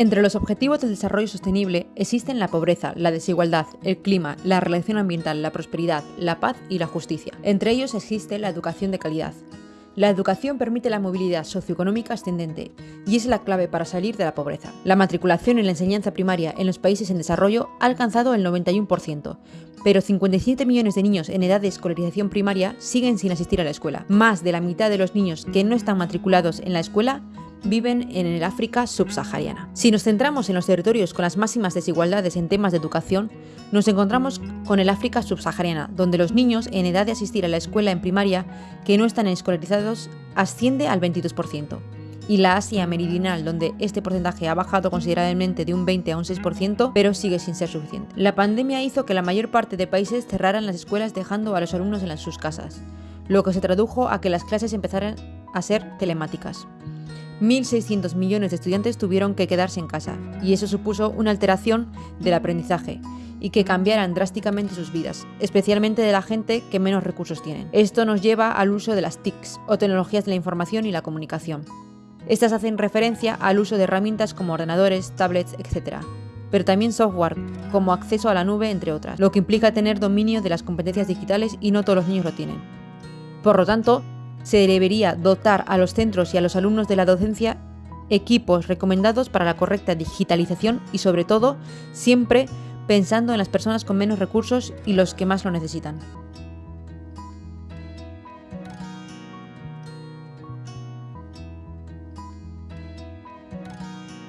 Entre los objetivos del desarrollo sostenible existen la pobreza, la desigualdad, el clima, la relación ambiental, la prosperidad, la paz y la justicia. Entre ellos existe la educación de calidad. La educación permite la movilidad socioeconómica ascendente y es la clave para salir de la pobreza. La matriculación en la enseñanza primaria en los países en desarrollo ha alcanzado el 91%, pero 57 millones de niños en edad de escolarización primaria siguen sin asistir a la escuela. Más de la mitad de los niños que no están matriculados en la escuela viven en el África subsahariana. Si nos centramos en los territorios con las máximas desigualdades en temas de educación, nos encontramos con el África subsahariana, donde los niños en edad de asistir a la escuela en primaria que no están escolarizados asciende al 22%, y la Asia meridional, donde este porcentaje ha bajado considerablemente de un 20 a un 6%, pero sigue sin ser suficiente. La pandemia hizo que la mayor parte de países cerraran las escuelas dejando a los alumnos en sus casas, lo que se tradujo a que las clases empezaran a ser telemáticas. 1.600 millones de estudiantes tuvieron que quedarse en casa, y eso supuso una alteración del aprendizaje, y que cambiaran drásticamente sus vidas, especialmente de la gente que menos recursos tienen. Esto nos lleva al uso de las TICs, o tecnologías de la información y la comunicación. Estas hacen referencia al uso de herramientas como ordenadores, tablets, etc., pero también software, como acceso a la nube, entre otras, lo que implica tener dominio de las competencias digitales y no todos los niños lo tienen. Por lo tanto, se debería dotar a los centros y a los alumnos de la docencia equipos recomendados para la correcta digitalización y sobre todo siempre pensando en las personas con menos recursos y los que más lo necesitan.